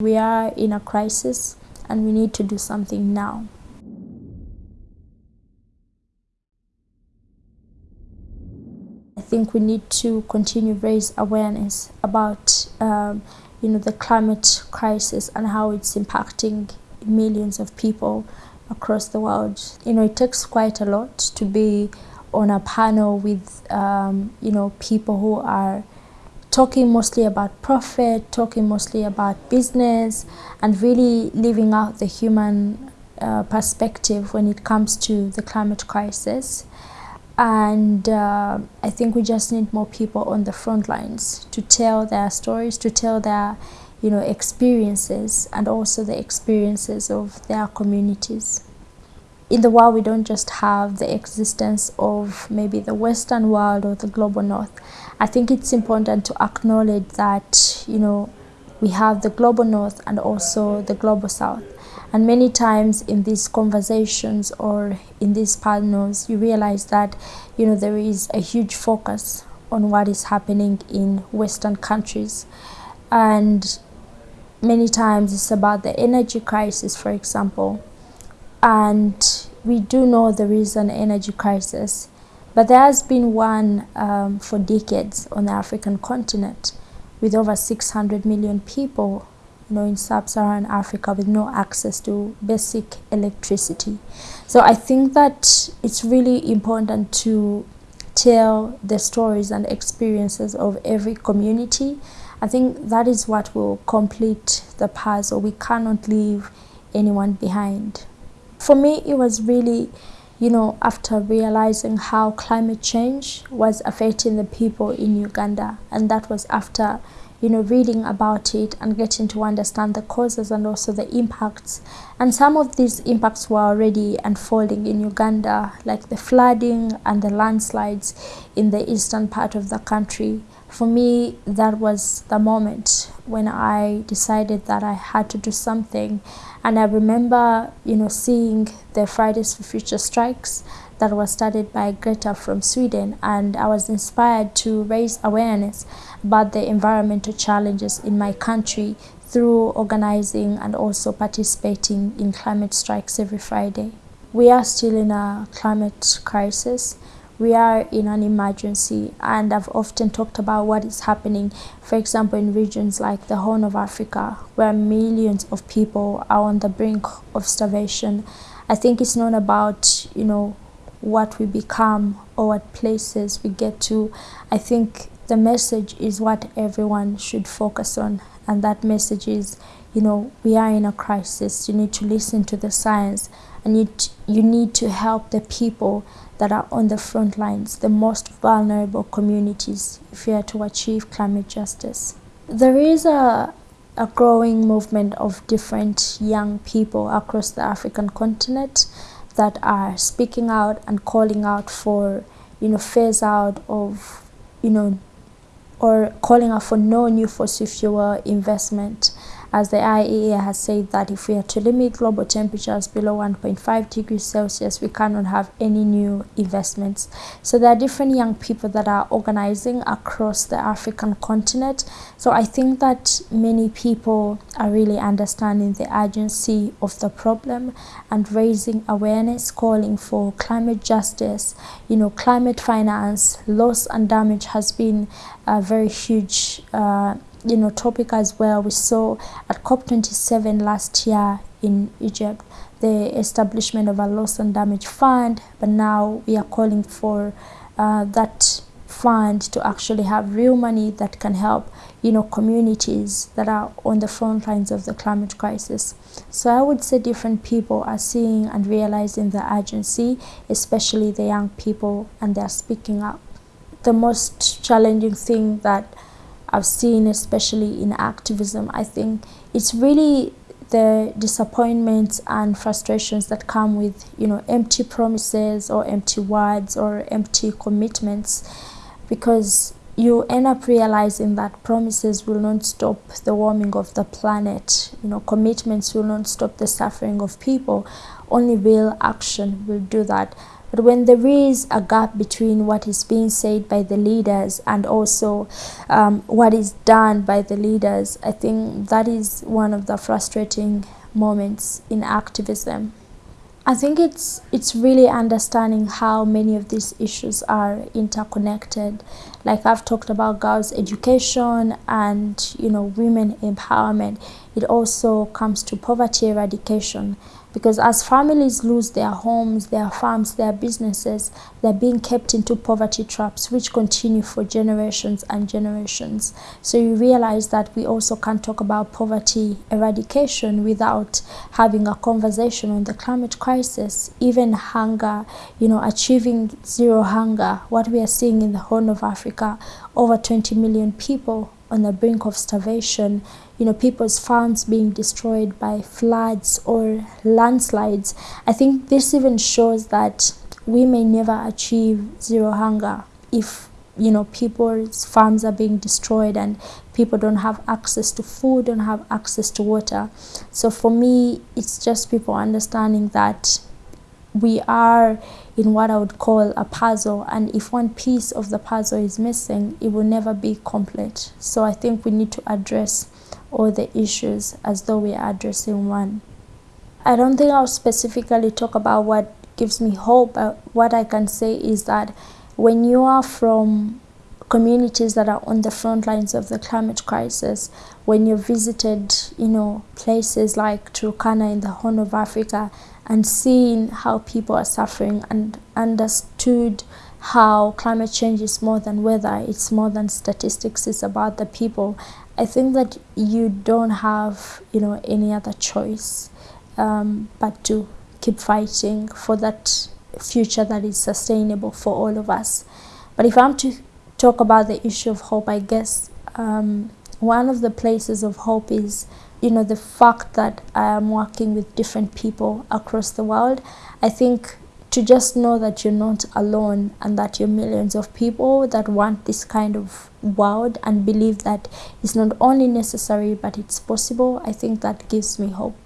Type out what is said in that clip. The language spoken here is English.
We are in a crisis and we need to do something now. I think we need to continue raise awareness about um, you know the climate crisis and how it's impacting millions of people across the world. You know it takes quite a lot to be on a panel with um, you know people who are talking mostly about profit, talking mostly about business, and really leaving out the human uh, perspective when it comes to the climate crisis. And uh, I think we just need more people on the front lines to tell their stories, to tell their you know, experiences and also the experiences of their communities. In the world, we don't just have the existence of maybe the Western world or the global North. I think it's important to acknowledge that, you know, we have the global North and also the global South. And many times in these conversations or in these panels, you realize that, you know, there is a huge focus on what is happening in Western countries. And many times it's about the energy crisis, for example. And we do know there is an energy crisis, but there has been one um, for decades on the African continent with over 600 million people you know, in sub-Saharan Africa with no access to basic electricity. So I think that it's really important to tell the stories and experiences of every community. I think that is what will complete the puzzle. We cannot leave anyone behind. For me, it was really, you know, after realizing how climate change was affecting the people in Uganda, and that was after you know, reading about it and getting to understand the causes and also the impacts. And some of these impacts were already unfolding in Uganda, like the flooding and the landslides in the eastern part of the country. For me, that was the moment when I decided that I had to do something. And I remember, you know, seeing the Fridays for Future strikes that was started by Greta from Sweden and I was inspired to raise awareness about the environmental challenges in my country through organizing and also participating in climate strikes every Friday. We are still in a climate crisis. We are in an emergency and I've often talked about what is happening, for example, in regions like the Horn of Africa, where millions of people are on the brink of starvation. I think it's not about, you know, what we become or what places we get to. I think the message is what everyone should focus on and that message is you know we are in a crisis. You need to listen to the science and you, you need to help the people that are on the front lines the most vulnerable communities if you are to achieve climate justice. There is a a growing movement of different young people across the African continent that are speaking out and calling out for you know phase out of you know or calling out for no new fossil fuel investment as the IEA has said that if we are to limit global temperatures below 1.5 degrees Celsius, we cannot have any new investments. So there are different young people that are organizing across the African continent. So I think that many people are really understanding the urgency of the problem and raising awareness, calling for climate justice, you know, climate finance, loss and damage has been a very huge uh, you know topic as well. We saw at COP27 last year in Egypt the establishment of a loss and damage fund but now we are calling for uh, that fund to actually have real money that can help you know communities that are on the front lines of the climate crisis. So i would say different people are seeing and realizing the urgency especially the young people and they're speaking up. The most challenging thing that I've seen, especially in activism. I think it's really the disappointments and frustrations that come with, you know, empty promises or empty words or empty commitments because you end up realizing that promises will not stop the warming of the planet. You know, commitments will not stop the suffering of people. Only real action will do that. But when there is a gap between what is being said by the leaders and also um, what is done by the leaders, I think that is one of the frustrating moments in activism. I think it's it's really understanding how many of these issues are interconnected. Like I've talked about girls' education and you know women empowerment. It also comes to poverty eradication because as families lose their homes, their farms, their businesses, they're being kept into poverty traps which continue for generations and generations. So you realize that we also can't talk about poverty eradication without having a conversation on the climate crisis, even hunger, you know, achieving zero hunger, what we are seeing in the Horn of Africa, over 20 million people on the brink of starvation, you know, people's farms being destroyed by floods or landslides. I think this even shows that we may never achieve zero hunger if you know people's farms are being destroyed and people don't have access to food don't have access to water so for me it's just people understanding that we are in what I would call a puzzle and if one piece of the puzzle is missing it will never be complete. So I think we need to address all the issues as though we are addressing one. I don't think I'll specifically talk about what gives me hope but what I can say is that when you are from communities that are on the front lines of the climate crisis, when you visited, you know, places like Turkana in the Horn of Africa and seeing how people are suffering and understood how climate change is more than weather, it's more than statistics, it's about the people. I think that you don't have, you know, any other choice um, but to keep fighting for that future that is sustainable for all of us. But if I'm to talk about the issue of hope, I guess um, one of the places of hope is you know the fact that I am working with different people across the world. I think to just know that you're not alone and that you're millions of people that want this kind of world and believe that it's not only necessary but it's possible, I think that gives me hope.